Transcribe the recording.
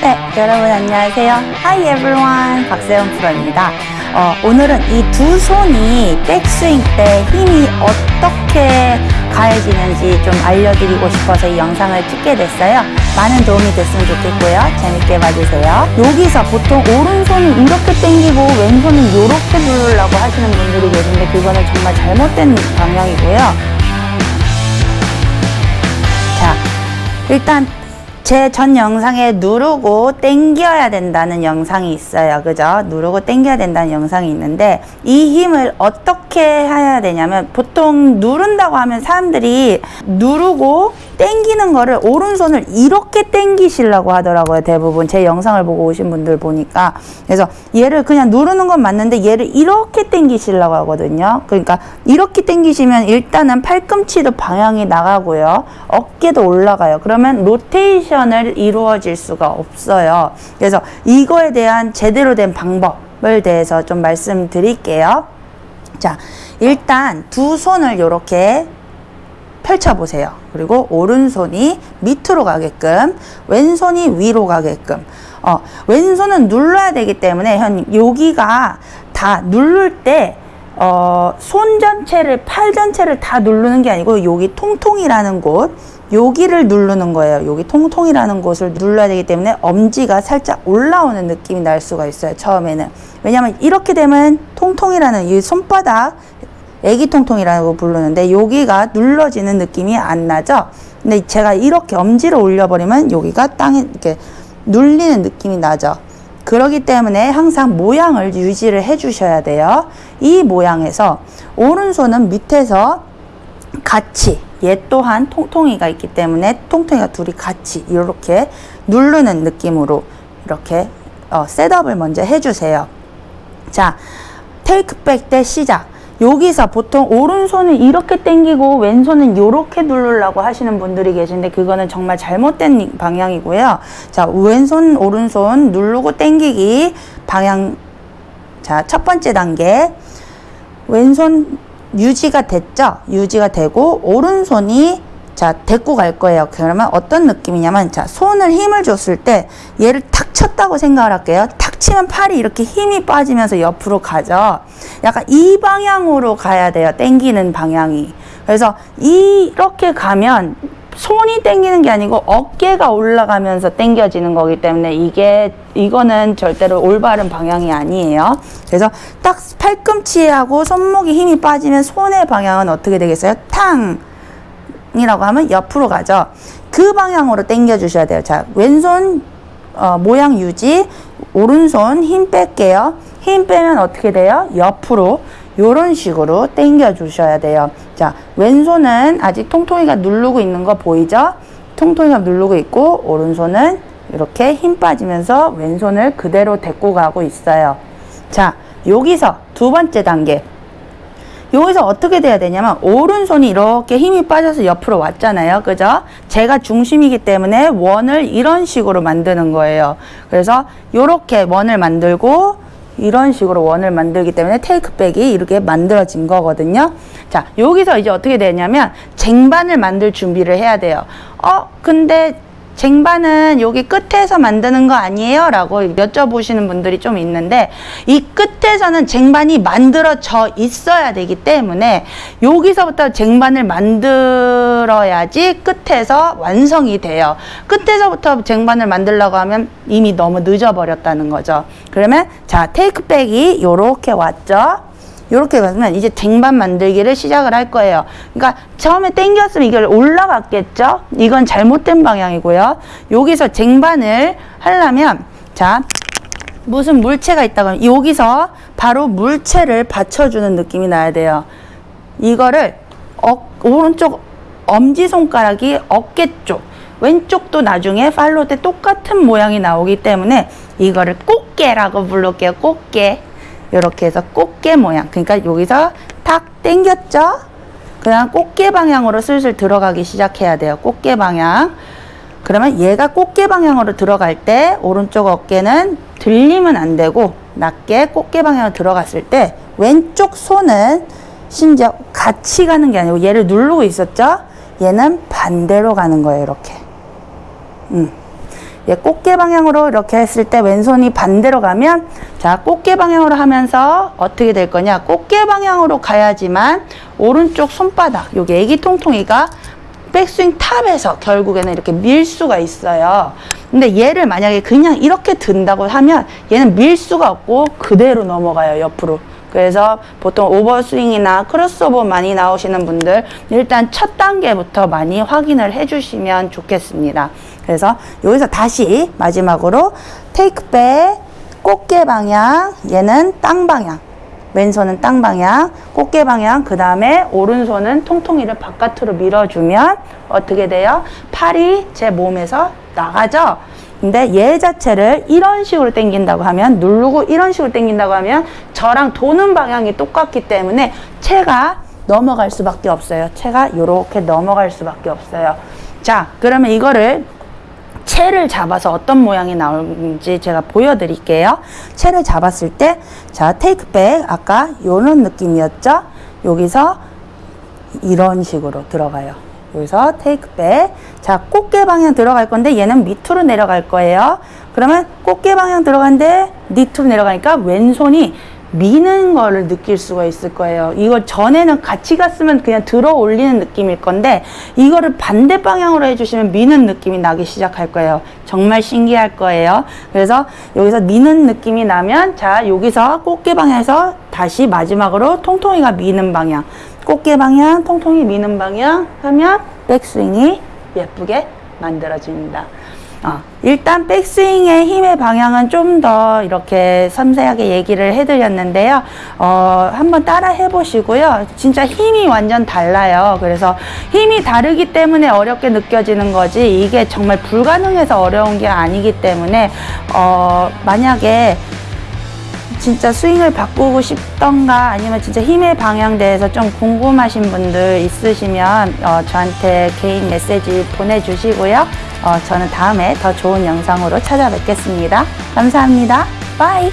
네, 여러분 안녕하세요. Hi everyone. 박세영 프로입니다. 어, 오늘은 이 두 손이 백스윙 때 힘이 어떻게 가해지는지 좀 알려드리고 싶어서 이 영상을 찍게 됐어요. 많은 도움이 됐으면 좋겠고요. 재밌게 봐주세요. 여기서 보통 오른손은 이렇게 당기고 왼손은 이렇게 누르려고 하시는 분들이 계신데 그거는 정말 잘못된 방향이고요. 자, 일단 제 전 영상에 누르고 당겨야 된다는 영상이 있어요. 그죠? 누르고 당겨야 된다는 영상이 있는데 이 힘을 어떻게 해야 되냐면 보통 누른다고 하면 사람들이 누르고 당기는 거를 오른손을 이렇게 당기시려고 하더라고요. 대부분 제 영상을 보고 오신 분들 보니까 그래서 얘를 그냥 누르는 건 맞는데 얘를 이렇게 당기시려고 하거든요. 그러니까 이렇게 당기시면 일단은 팔꿈치도 방향이 나가고요. 어깨도 올라가요. 그러면 로테이션을 이루어질 수가 없어요. 그래서 이거에 대한 제대로 된 방법을 대해서 좀 말씀드릴게요. 자, 일단 두 손을 이렇게 펼쳐보세요. 그리고 오른손이 밑으로 가게끔, 왼손이 위로 가게끔. 어, 왼손은 눌러야 되기 때문에 현 여기가 다 누를 때 어, 손 전체를, 팔 전체를 다 누르는 게 아니고 여기 통통이라는 곳, 여기를 누르는 거예요. 여기 통통이라는 곳을 눌러야 되기 때문에 엄지가 살짝 올라오는 느낌이 날 수가 있어요. 처음에는. 왜냐면 이렇게 되면 통통이라는 이 손바닥 애기 통통이라고 부르는데 여기가 눌러지는 느낌이 안 나죠? 근데 제가 이렇게 엄지를 올려버리면 여기가 땅에 이렇게 눌리는 느낌이 나죠? 그러기 때문에 항상 모양을 유지를 해 주셔야 돼요. 이 모양에서 오른손은 밑에서 같이 얘 또한 통통이가 있기 때문에 통통이가 둘이 같이 이렇게 누르는 느낌으로 이렇게 어, 셋업을 먼저 해주세요. 자, 테이크백 때 시작. 여기서 보통 오른손을 이렇게 당기고 왼손은 이렇게 누르려고 하시는 분들이 계신데 그거는 정말 잘못된 방향이고요. 자, 왼손, 오른손 누르고 당기기 방향. 자, 첫 번째 단계. 왼손 유지가 됐죠? 유지가 되고 오른손이 자, 데리고 갈 거예요. 그러면 어떤 느낌이냐면, 자, 손을 힘을 줬을 때 얘를 탁 쳤다고 생각을 할게요. 탁 치면 팔이 이렇게 힘이 빠지면서 옆으로 가죠. 약간 이 방향으로 가야 돼요. 땡기는 방향이. 그래서 이렇게 가면 손이 땡기는 게 아니고 어깨가 올라가면서 땡겨지는 거기 때문에 이게 이거는 절대로 올바른 방향이 아니에요. 그래서 딱 팔꿈치하고 손목이 힘이 빠지면 손의 방향은 어떻게 되겠어요? 탕 이라고 하면 옆으로 가죠. 그 방향으로 당겨 주셔야 돼요. 자, 왼손 어, 모양 유지, 오른손 힘 뺄게요. 힘 빼면 어떻게 돼요? 옆으로 이런 식으로 당겨 주셔야 돼요. 자, 왼손은 아직 통통이가 누르고 있는 거 보이죠? 통통이가 누르고 있고 오른손은 이렇게 힘 빠지면서 왼손을 그대로 데리고 가고 있어요. 자, 여기서 두 번째 단계 여기서 어떻게 돼야 되냐면 오른손이 이렇게 힘이 빠져서 옆으로 왔잖아요. 그죠? 제가 중심이기 때문에 원을 이런 식으로 만드는 거예요. 그래서 이렇게 원을 만들고 이런 식으로 원을 만들기 때문에 테이크백이 이렇게 만들어진 거거든요. 자, 여기서 이제 어떻게 되냐면 쟁반을 만들 준비를 해야 돼요. 어, 근데 쟁반은 여기 끝에서 만드는 거 아니에요? 라고 여쭤보시는 분들이 좀 있는데 이 끝에서는 쟁반이 만들어져 있어야 되기 때문에 여기서부터 쟁반을 만들어야지 끝에서 완성이 돼요. 끝에서부터 쟁반을 만들려고 하면 이미 너무 늦어버렸다는 거죠. 그러면 자 테이크백이 이렇게 왔죠. 이렇게 가면 이제 쟁반 만들기를 시작을 할 거예요. 그러니까 처음에 당겼으면 이걸 올라갔겠죠? 이건 잘못된 방향이고요. 여기서 쟁반을 하려면 자 무슨 물체가 있다고 여기서 바로 물체를 받쳐주는 느낌이 나야 돼요. 이거를 어, 오른쪽 엄지손가락이 어깨 쪽 왼쪽도 나중에 팔로 때 똑같은 모양이 나오기 때문에 이거를 꽃게라고 부를게요. 꽃게. 이렇게 해서 꽃게 모양. 그러니까 여기서 탁 당겼죠? 그냥 꽃게 방향으로 슬슬 들어가기 시작해야 돼요. 꽃게 방향. 그러면 얘가 꽃게 방향으로 들어갈 때 오른쪽 어깨는 들리면 안 되고 낮게 꽃게 방향으로 들어갔을 때 왼쪽 손은 심지어 같이 가는 게 아니고 얘를 누르고 있었죠? 얘는 반대로 가는 거예요. 이렇게. 음. 얘 꽃게 방향으로 이렇게 했을 때 왼손이 반대로 가면 자 꽃게 방향으로 하면서 어떻게 될 거냐 꽃게 방향으로 가야지만 오른쪽 손바닥 여기 애기 통통이가 백스윙 top에서 결국에는 이렇게 밀 수가 있어요. 근데 얘를 만약에 그냥 이렇게 든다고 하면 얘는 밀 수가 없고 그대로 넘어가요, 옆으로. 그래서 보통 over swing이나 크로스오버 많이 나오시는 분들 일단 첫 단계부터 많이 확인을 해주시면 좋겠습니다. 그래서 여기서 다시 마지막으로 테이크 백 꽃게 방향 얘는 땅 방향 왼손은 땅 방향, 꽃게 방향, 그 다음에 오른손은 통통이를 바깥으로 밀어주면 어떻게 돼요? 팔이 제 몸에서 나가죠? 근데 얘 자체를 이런 식으로 당긴다고 하면, 누르고 이런 식으로 당긴다고 하면 저랑 도는 방향이 똑같기 때문에 채가 넘어갈 수밖에 없어요. 채가 이렇게 넘어갈 수밖에 없어요. 자, 그러면 이거를 채를 잡아서 어떤 모양이 나오는지 제가 보여드릴게요. 채를 잡았을 때, 자, 테이크백, 아까 요런 느낌이었죠? 여기서 이런 식으로 들어가요. 여기서 테이크백. 자, 꽃게 방향 들어갈 건데 얘는 밑으로 내려갈 거예요. 그러면 꽃게 방향 들어간데 밑으로 내려가니까 왼손이 미는 거를 느낄 수가 있을 거예요. 이걸 전에는 같이 갔으면 그냥 들어 올리는 느낌일 건데 이거를 반대 방향으로 해주시면 미는 느낌이 나기 시작할 거예요. 정말 신기할 거예요. 그래서 여기서 미는 느낌이 나면 자 여기서 꽃게 방향에서 다시 마지막으로 통통이가 미는 방향 꽃게 방향 통통이 미는 방향 하면 백스윙이 예쁘게 만들어집니다. 어, 일단 백스윙의 힘의 방향은 좀 더 이렇게 섬세하게 얘기를 해드렸는데요. 어, 한번 따라 해보시고요. 진짜 힘이 완전 달라요. 그래서 힘이 다르기 때문에 어렵게 느껴지는 거지 이게 정말 불가능해서 어려운 게 아니기 때문에 어, 만약에 진짜 스윙을 바꾸고 싶던가 아니면 진짜 힘의 방향 대해서 좀 궁금하신 분들 있으시면 어, 저한테 개인 메시지 보내주시고요. 어, 저는 다음에 더 좋은 영상으로 찾아뵙겠습니다. 감사합니다. 바이.